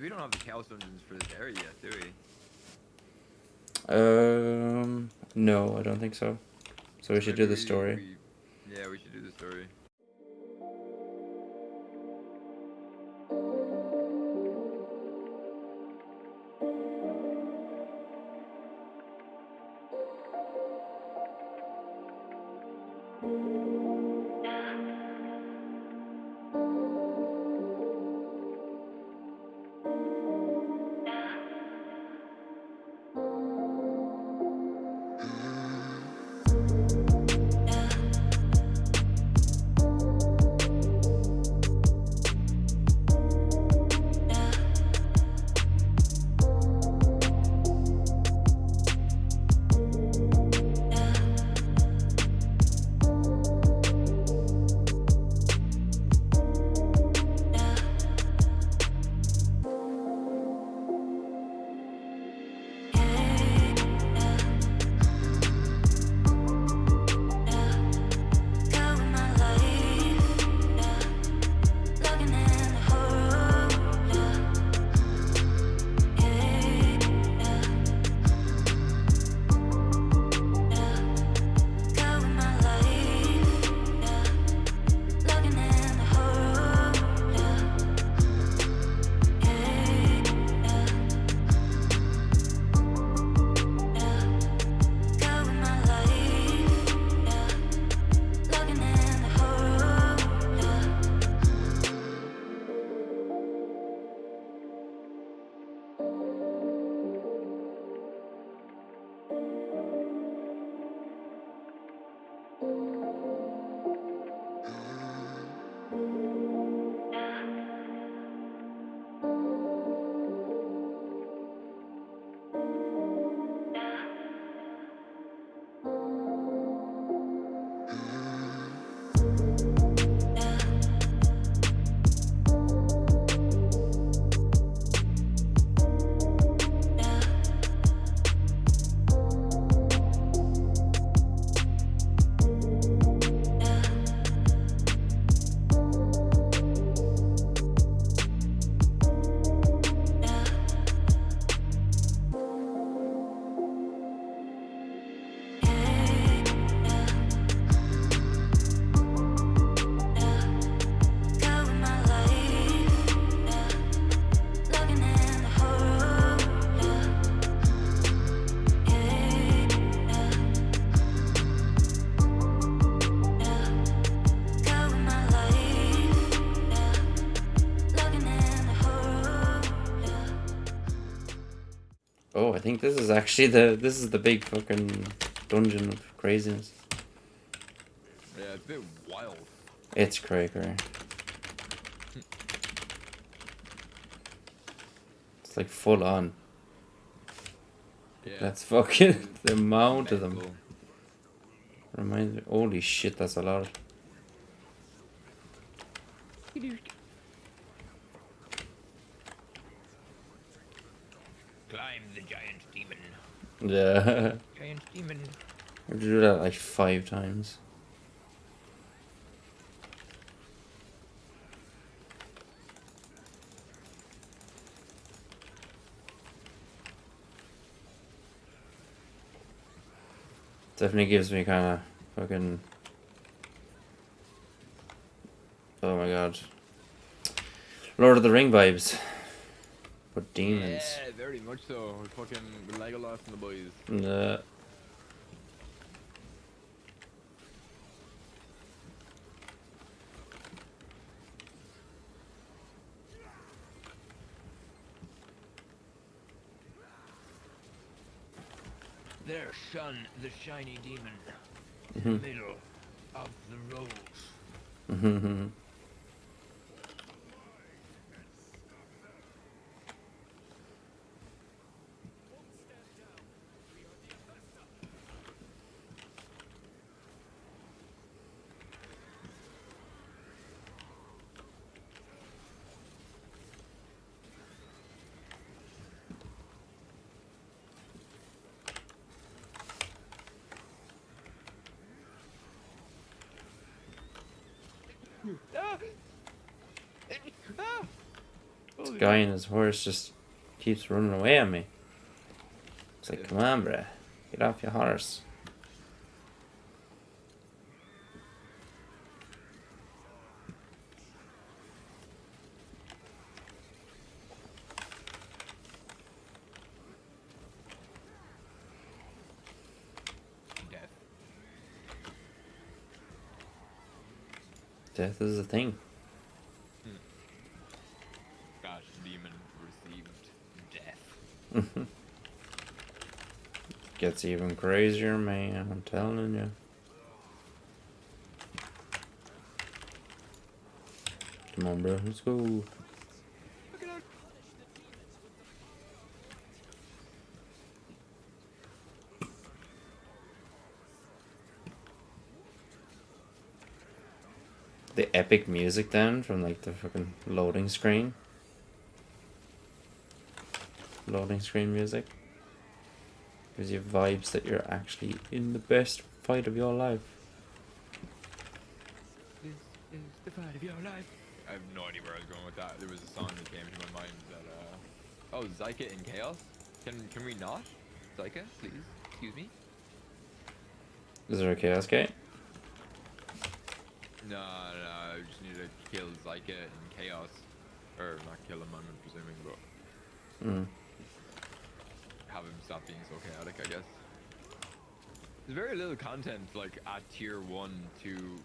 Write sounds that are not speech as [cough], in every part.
we don't have the chaos dungeons for this area yet, do we? Um, no, I don't think so. So we should do the story. we- yeah, we should do the story. Think this is actually the this is the big fucking dungeon of craziness. Yeah, it's a bit wild. It's cracker. It's like full on. Yeah. That's fucking [laughs] the amount of them. Reminds me. Holy shit, that's a lot. Climb the giant. Yeah. [laughs] Giant demon. I have to do that like five times. Definitely gives me kind of fucking. Oh my god. Lord of the Ring vibes. But demons. Yeah, very much so. With fucking with Legolas and the boys. Nah. There shone the shiny demon. Mhm. Middle of the rose. Holy guy and his horse just keeps running away at me. It's like, come on, bruh. Get off your horse. Death. Death is a thing. Hmm. Gosh, demon received death. [laughs] Gets even crazier, man. I'm telling you. Come on, bro. Let's go. Look at that. The epic music then from like the fucking loading screen. Loading screen music. Gives you vibes that you're actually in the best fight of your life. This is the fight of your life. I have no idea where I was going with that. There was a song that came to my mind that, uh... Oh, Zyka in Chaos? Can can we not? Zyka, please? Excuse me? Is there a chaos gate? No, no, I just need to kill Zyka in Chaos. Or not kill him, I'm presuming, but Mm. have him stop being so chaotic, I guess. There's very little content, like, at tier 1 to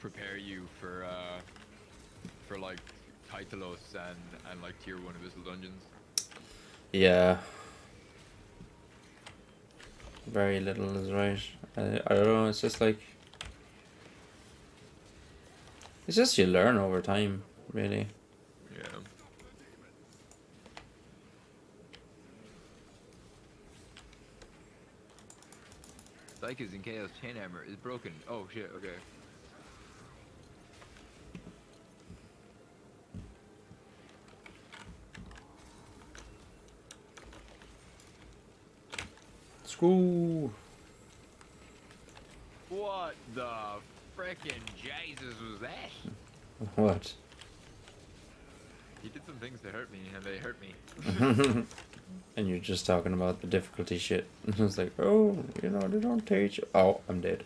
prepare you for, uh, for, like, Tytalos and, and, like, tier 1 Abyssal Dungeons. Yeah. Very little is right. I, I don't know, it's just like. It's just you learn over time, really. Yeah. Zyka's in Chaos Chain Hammer is broken. Oh shit, okay. School. What the frickin' Jesus was that? [laughs] What? He did some things to hurt me, and they hurt me. [laughs] and you're just talking about the difficulty shit. [laughs] it's like, oh, you know, they don't teach. Oh, I'm dead.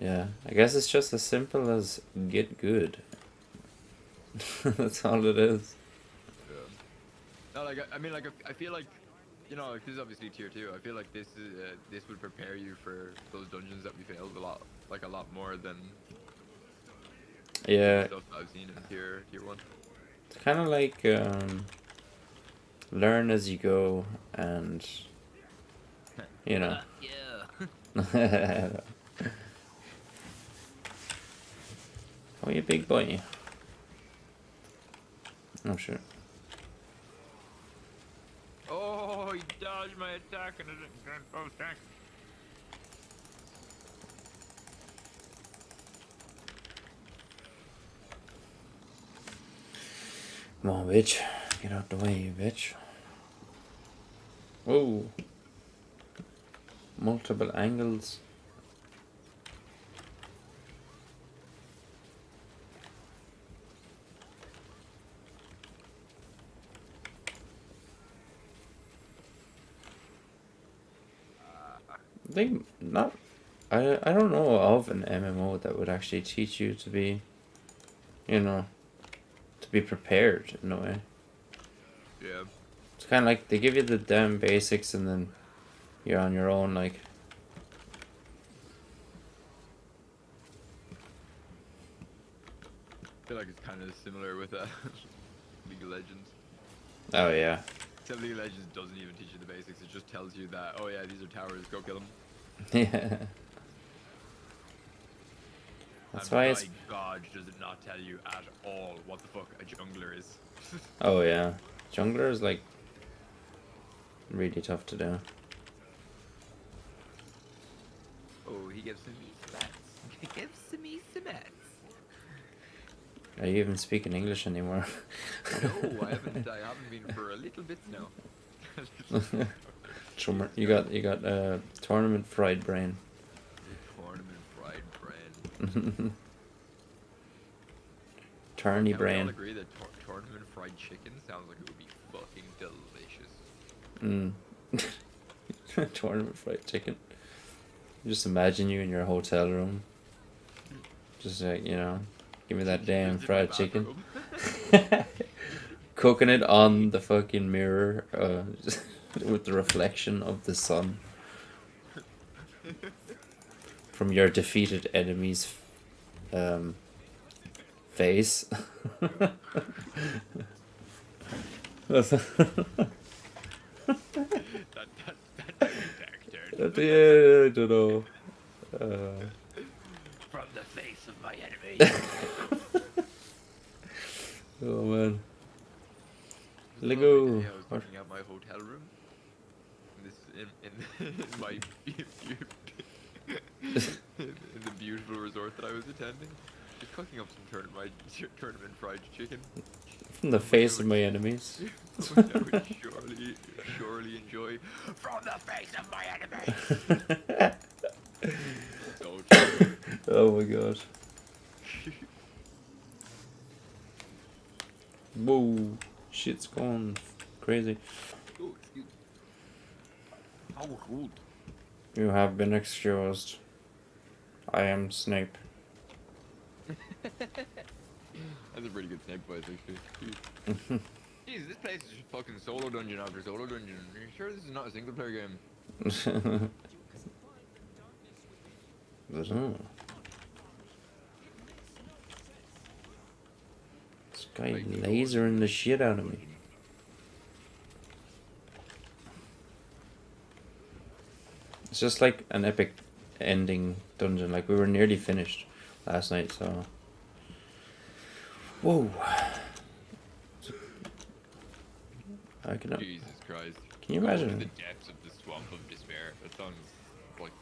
yeah, I guess it's just as simple as get good. That's all it is. Yeah. No, like I, I mean, like I- I feel like, you know, like this is obviously tier two. I feel like this is uh, this would prepare you for those dungeons that we failed a lot, like a lot more than Yeah, stuff I've seen in tier tier one. it's kind of like um, learn as you go, and [laughs] you know. yeah. [laughs] oh, you a big boy. Oh sure. Oh, he dodged my attack and didn't turn both tank. Come on, bitch. Get out the way, bitch. Whoa. Multiple angles. I think not. I I don't know of an MMO that would actually teach you to be, you know, to be prepared in a way. Yeah. It's kind of like they give you the damn basics and then you're on your own. Like, I feel like it's kind of similar with uh, [laughs] League of Legends. oh yeah, Except League of Legends doesn't even teach you the basics. It just tells you that, oh yeah, these are towers, go kill them. [laughs] yeah. That's why it's God does it not tell you at all what the fuck a jungler is. [laughs] oh yeah, jungler is like really tough to do. oh, he gives me stats. [laughs] He gives me some. Are you even speaking English anymore? No, I haven't. I haven't been for a little bit now. Chummer, you got you got uh, tournament fried brain. Tournament fried [laughs] Can we all brain. agree that tor- tournament fried chicken sounds like it would be fucking delicious. Mm. [laughs] Tournament fried chicken. Just imagine you in your hotel room. Just like, you know, give me that damn Just in my fried chicken. [laughs] Cooking it on the fucking mirror uh, with the reflection of the sun from your defeated enemy's um, face. that, that, that turn. yeah, I don't know. Uh, From the face of my enemy. oh man. Lego. I was my hotel room. In, in, [laughs] in my [laughs] in, in the beautiful resort that I was attending. Just cooking up some tournament, [laughs] tournament fried chicken. From the face of my enemies. I would surely, surely enjoy from the face of my so true. oh my god. Whoa. Shit's going crazy. Excuse- How rude. You have been excused. I am Snape. [laughs] That's a pretty good snake voice, actually. Jeez. [laughs] Jeez, this place is just fucking solo dungeon after solo dungeon. Are you sure this is not a single player game? [laughs] But. This guy Like the lasering the shit out of me. It's just like an epic ending dungeon. Like we were nearly finished last night, so. Whoa. I can. Jesus Christ. Can you Go imagine? The depths of the swamp of despair. That sounds like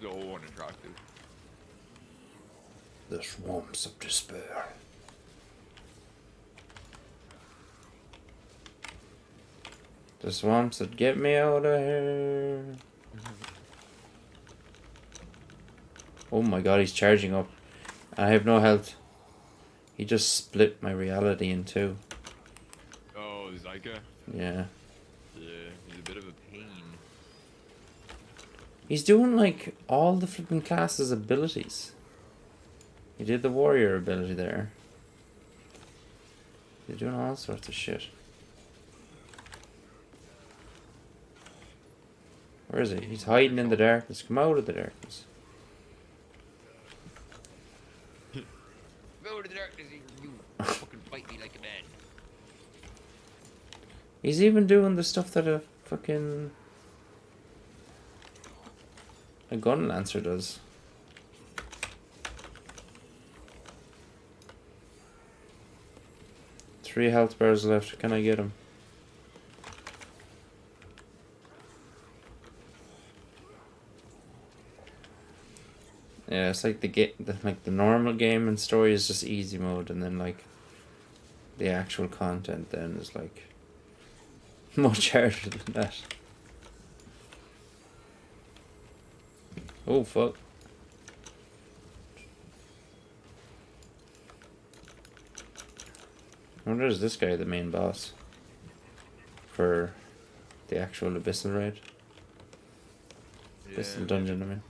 so unattractive. The swamps of despair. The swamps that get me out of here. Oh my god, he's charging up. I have no health. He just split my reality in two. Oh, Zyka? Yeah. Yeah, he's a bit of a pain. He's doing like all the flipping classes' abilities. He did the warrior ability there. He's doing all sorts of shit. Where is he? He's hiding in the darkness. Come out of the darkness. Go to the darkness, you, fucking fight me like a man. He's even doing the stuff that a fucking a gun lancer does. Three health bars left. Can I get him? Yeah, it's like the the, like the normal game and story is just easy mode, and then like the actual content then is like [laughs] much harder than that. Oh fuck. I wonder is this guy the main boss for the actual Abyssal raid? Abyssal dungeon, I mean.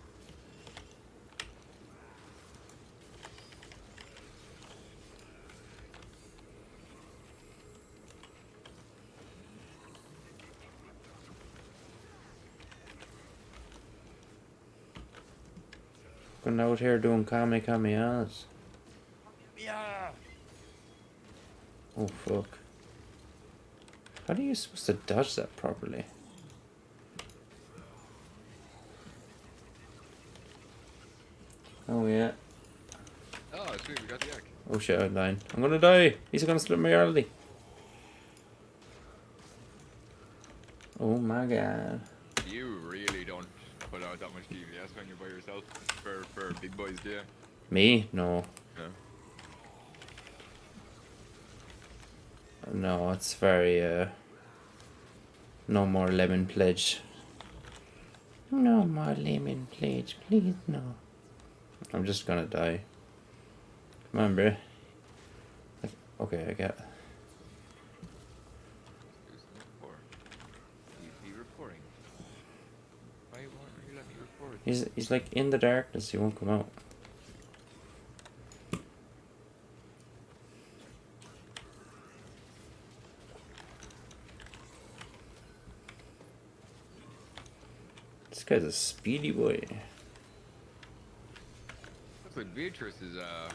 Going out here doing kame kameas. Yeah. Oh fuck. How are you supposed to dodge that properly? Oh yeah. Oh, sweet, we got the yak. Oh shit, I'm dying. I'm gonna die! He's gonna split my reality. Oh my god. You put out that much DPS when you're by yourself for, for big boys, do you? Me? No. No. No, it's very uh no more lemon pledge. No more lemon pledge, please no. I'm just gonna die. Come on, bruh. Okay, I get. Do some report. EP reporting. Why won't you let me record? He's he's like in the darkness. He won't come out. This guy's a speedy boy. Looks like Beatrice is uh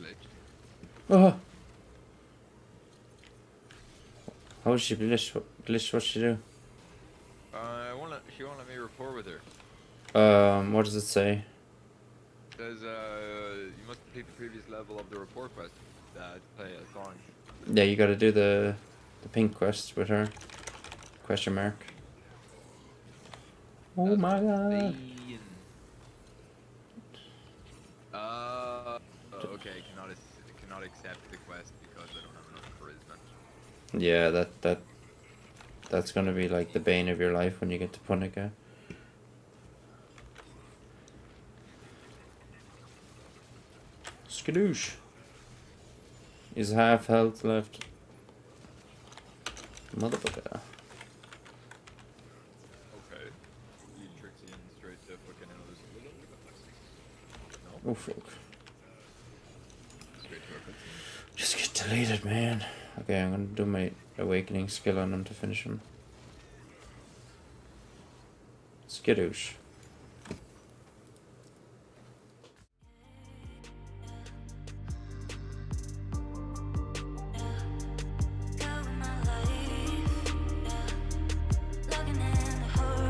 glitched. Oh. How is she glitched? What- Glitch? What she do? Uh, I won't let, she won't let me rapport with her. Um, what does it say? Says uh, you must complete the previous level of the rapport quest uh, to play a song. Yeah, you got to do the the pink quest with her. Question mark. Oh That's my god. Uh, okay, cannot cannot accept the quest because I don't have enough charisma. Yeah, that that that's gonna be like the bane of your life when you get to Punika. Skadoosh. Is half health left. Motherfucker. Okay. You Trixie in straight to fucking another No, Oh fuck. straight to a cutscene. Just get deleted, man. Okay, I'm gonna do my awakening skill on him to finish him. Skadoosh. talking in the hurry.